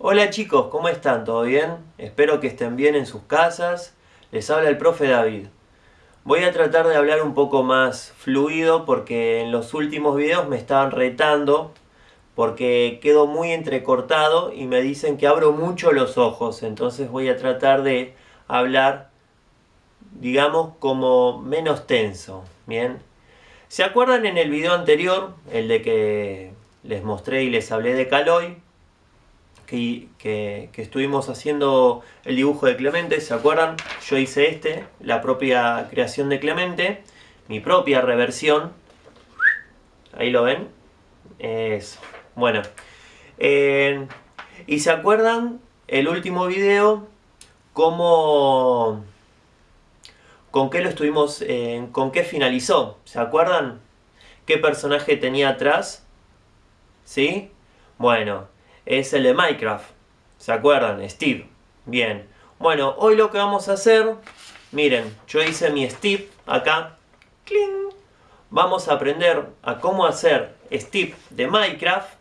Hola chicos, ¿cómo están? ¿Todo bien? Espero que estén bien en sus casas. Les habla el profe David. Voy a tratar de hablar un poco más fluido porque en los últimos videos me estaban retando porque quedo muy entrecortado y me dicen que abro mucho los ojos. Entonces voy a tratar de hablar, digamos, como menos tenso. Bien. ¿Se acuerdan en el video anterior, el de que les mostré y les hablé de Caloi? Que, estuvimos haciendo el dibujo de Clemente, ¿se acuerdan? Yo hice este, la propia creación de Clemente, mi propia reversión. Ahí lo ven. Eso. Bueno. Eh, ¿Y se acuerdan el último video? ¿Cómo... ¿Con qué lo estuvimos... Eh, ¿Con qué finalizó? ¿Se acuerdan? ¿Qué personaje tenía atrás? ¿Sí? Bueno, es el de Minecraft. ¿Se acuerdan? Steve. Bien. Bueno, hoy lo que vamos a hacer, miren, yo hice mi Steve acá. ¡Cling! Vamos a aprender a cómo hacer Steve de Minecraft.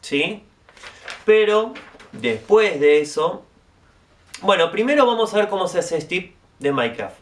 ¿Sí? Pero después de eso... Bueno, primero vamos a ver cómo se hace Steve de Minecraft.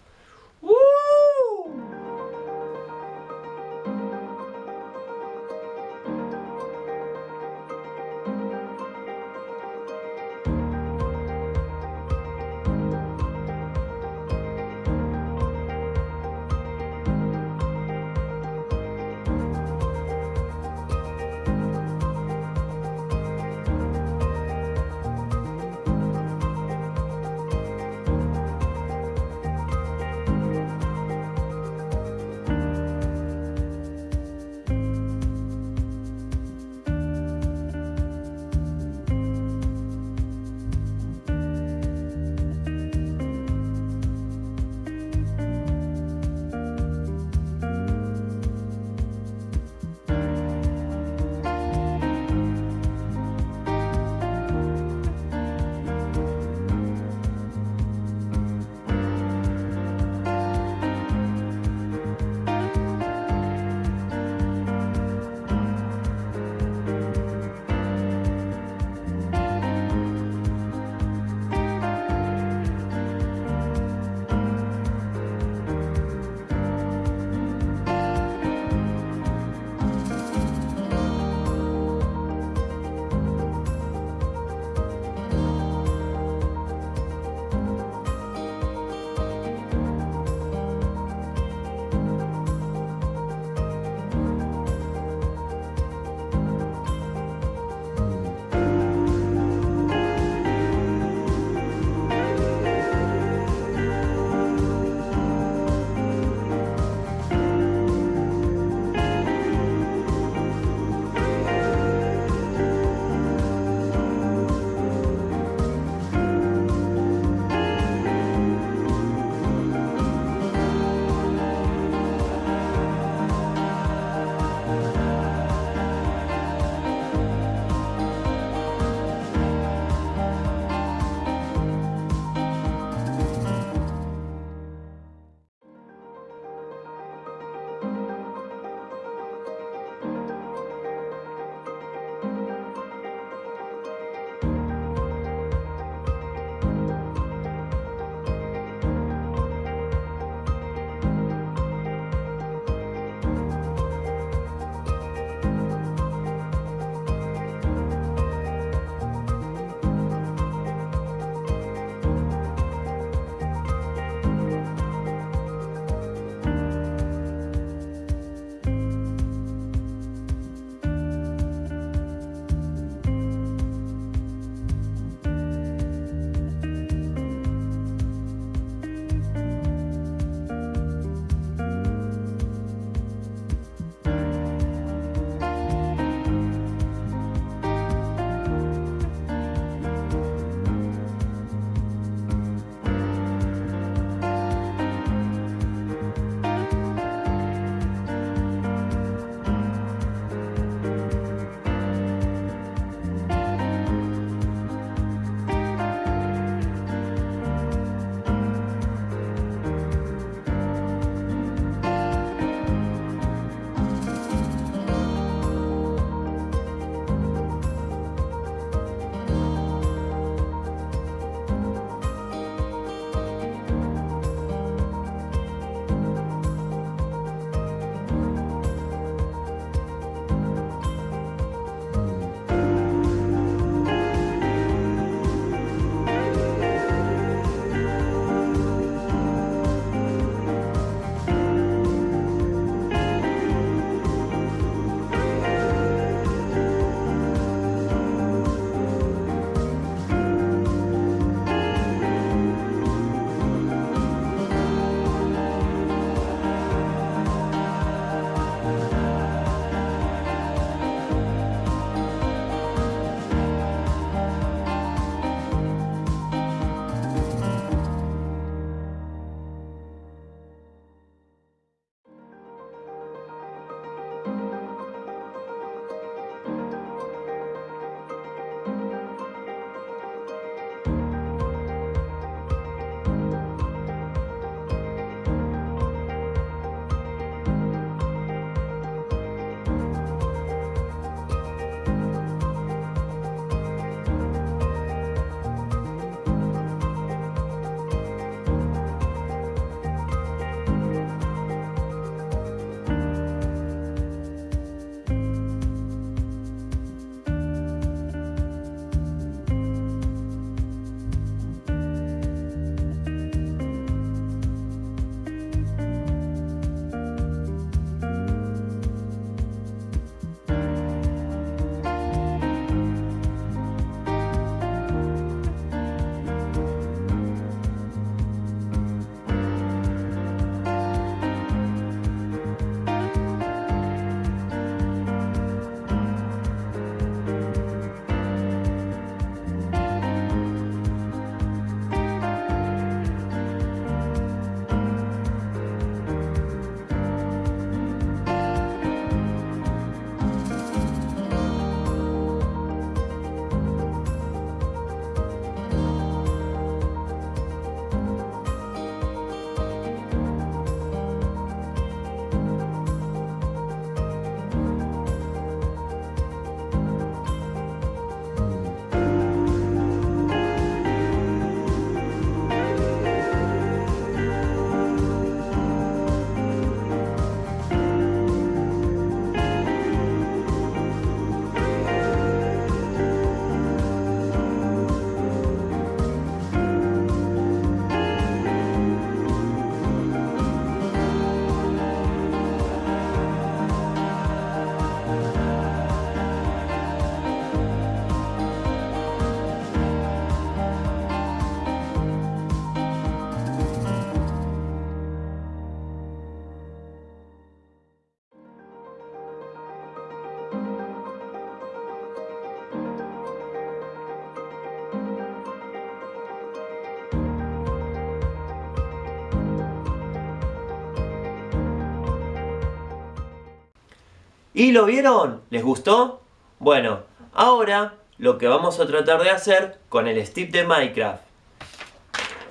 ¿Y lo vieron? ¿Les gustó? Bueno, ahora lo que vamos a tratar de hacer con el Steve de Minecraft.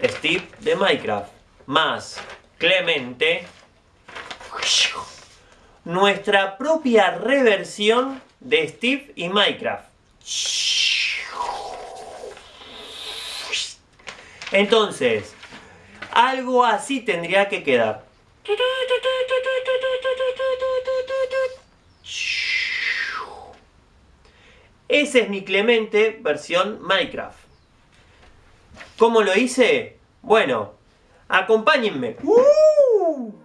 Steve de Minecraft más Clemente. Nuestra propia reversión de Steve y Minecraft. Entonces, algo así tendría que quedar. Ese es mi Clemente versión Minecraft. ¿Cómo lo hice? Bueno, acompáñenme. ¡Uh!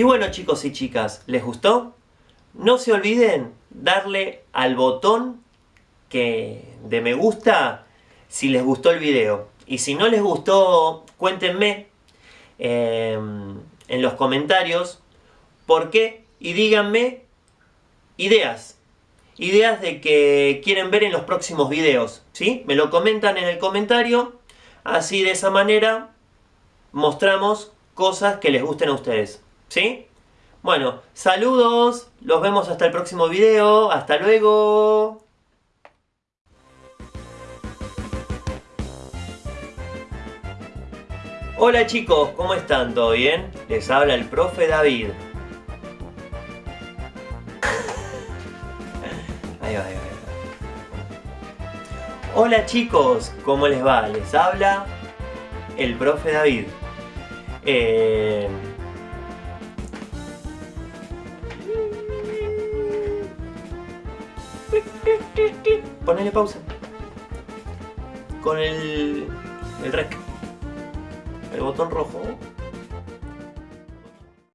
Y bueno chicos y chicas, ¿les gustó? No se olviden darle al botón que de me gusta si les gustó el video. Y si no les gustó, cuéntenme em, en los comentarios por qué y díganme ideas. Ideas de que quieren ver en los próximos videos. ¿sí? Me lo comentan en el comentario. Así de esa manera mostramos cosas que les gusten a ustedes. ¿Sí? Bueno, saludos, los vemos hasta el próximo video, hasta luego. Hola chicos, ¿cómo están? ¿Todo bien? Les habla el profe David. Ahí va, ahí va, Hola chicos, ¿cómo les va? Les habla el profe David. Eh... Ponele pausa. Con el, el rec. El botón rojo.